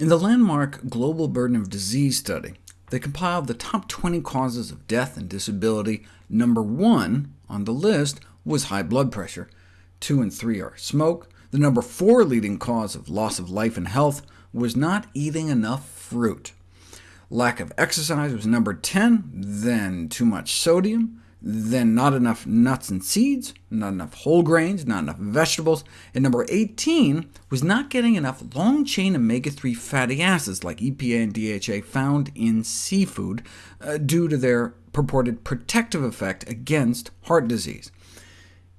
In the landmark Global Burden of Disease study, they compiled the top 20 causes of death and disability. Number one on the list was high blood pressure. Two and three are smoke. The number four leading cause of loss of life and health was not eating enough fruit. Lack of exercise was number 10, then too much sodium, then not enough nuts and seeds, not enough whole grains, not enough vegetables, and number 18 was not getting enough long-chain omega-3 fatty acids like EPA and DHA found in seafood uh, due to their purported protective effect against heart disease.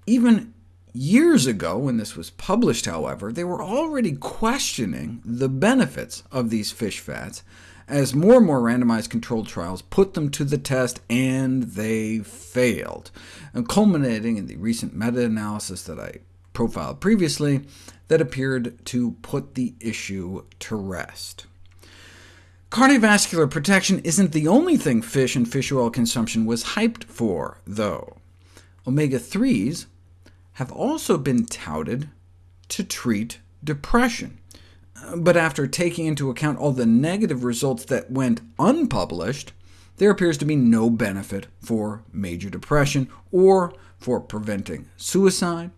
Even years ago, when this was published, however, they were already questioning the benefits of these fish fats, as more and more randomized controlled trials put them to the test, and they failed, and culminating in the recent meta-analysis that I profiled previously that appeared to put the issue to rest. Cardiovascular protection isn't the only thing fish and fish oil consumption was hyped for, though. Omega-3s have also been touted to treat depression. Uh, but after taking into account all the negative results that went unpublished, there appears to be no benefit for major depression or for preventing suicide,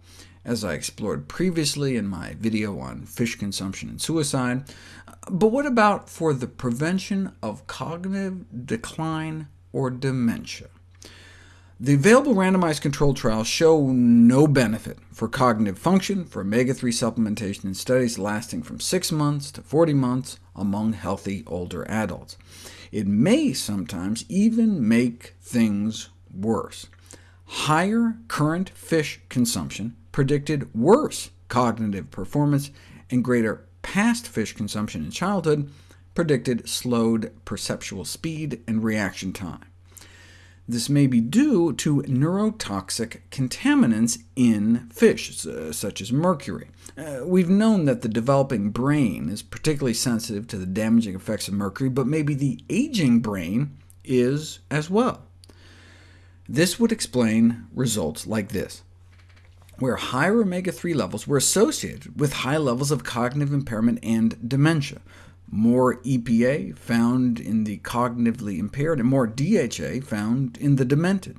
as I explored previously in my video on fish consumption and suicide. Uh, but what about for the prevention of cognitive decline or dementia? The available randomized controlled trials show no benefit for cognitive function for omega-3 supplementation in studies lasting from 6 months to 40 months among healthy older adults. It may sometimes even make things worse. Higher current fish consumption predicted worse cognitive performance, and greater past fish consumption in childhood predicted slowed perceptual speed and reaction time. This may be due to neurotoxic contaminants in fish, such as mercury. Uh, we've known that the developing brain is particularly sensitive to the damaging effects of mercury, but maybe the aging brain is as well. This would explain results like this, where higher omega-3 levels were associated with high levels of cognitive impairment and dementia, more EPA found in the cognitively impaired, and more DHA found in the demented,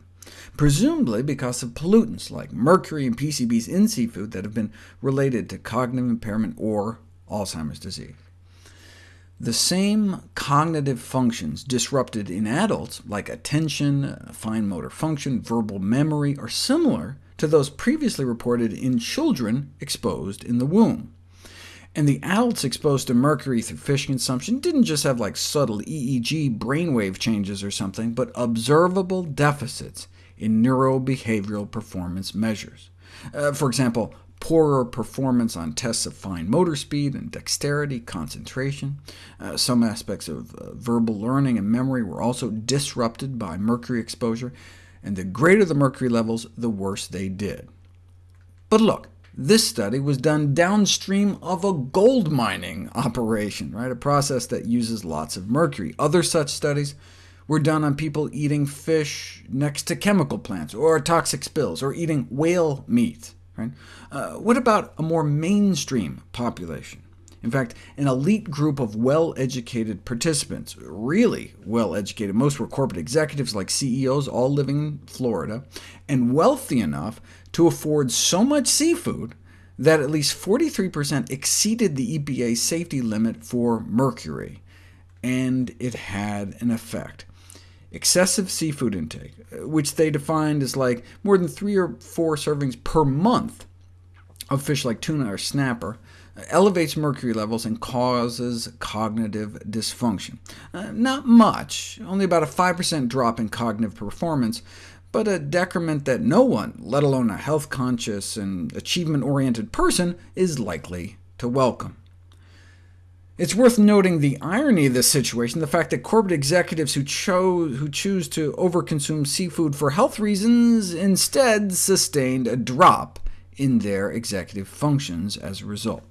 presumably because of pollutants like mercury and PCBs in seafood that have been related to cognitive impairment or Alzheimer's disease. The same cognitive functions disrupted in adults, like attention, fine motor function, verbal memory, are similar to those previously reported in children exposed in the womb. And the adults exposed to mercury through fish consumption didn't just have like subtle EEG brainwave changes or something, but observable deficits in neurobehavioral performance measures. Uh, for example, poorer performance on tests of fine motor speed and dexterity, concentration. Uh, some aspects of uh, verbal learning and memory were also disrupted by mercury exposure, and the greater the mercury levels, the worse they did. But look, this study was done downstream of a gold mining operation, right? a process that uses lots of mercury. Other such studies were done on people eating fish next to chemical plants, or toxic spills, or eating whale meat. Right? Uh, what about a more mainstream population? In fact, an elite group of well-educated participants, really well-educated, most were corporate executives like CEOs, all living in Florida, and wealthy enough to afford so much seafood that at least 43% exceeded the EPA safety limit for mercury, and it had an effect. Excessive seafood intake, which they defined as like more than three or four servings per month of fish like tuna or snapper, elevates mercury levels and causes cognitive dysfunction. Uh, not much, only about a 5% drop in cognitive performance, but a decrement that no one, let alone a health-conscious and achievement-oriented person, is likely to welcome. It's worth noting the irony of this situation, the fact that corporate executives who, chose, who choose to overconsume seafood for health reasons instead sustained a drop in their executive functions as a result.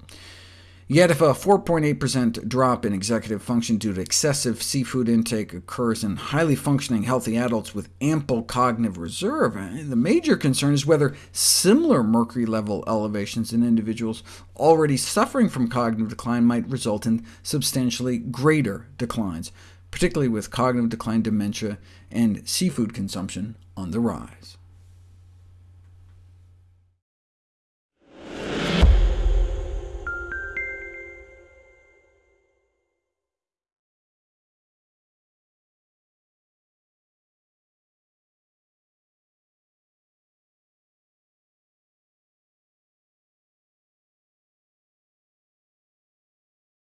Yet if a 4.8% drop in executive function due to excessive seafood intake occurs in highly functioning healthy adults with ample cognitive reserve, eh, the major concern is whether similar mercury level elevations in individuals already suffering from cognitive decline might result in substantially greater declines, particularly with cognitive decline, dementia, and seafood consumption on the rise.